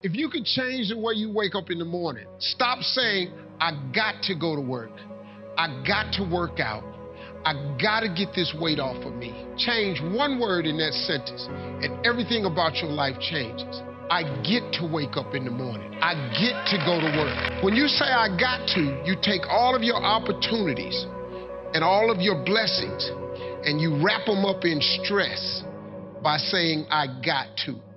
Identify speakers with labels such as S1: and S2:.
S1: If you could change the way you wake up in the morning, stop saying, I got to go to work. I got to work out. I got to get this weight off of me. Change one word in that sentence, and everything about your life changes. I get to wake up in the morning. I get to go to work. When you say I got to, you take all of your opportunities and all of your blessings and you wrap them up in stress by saying I got to.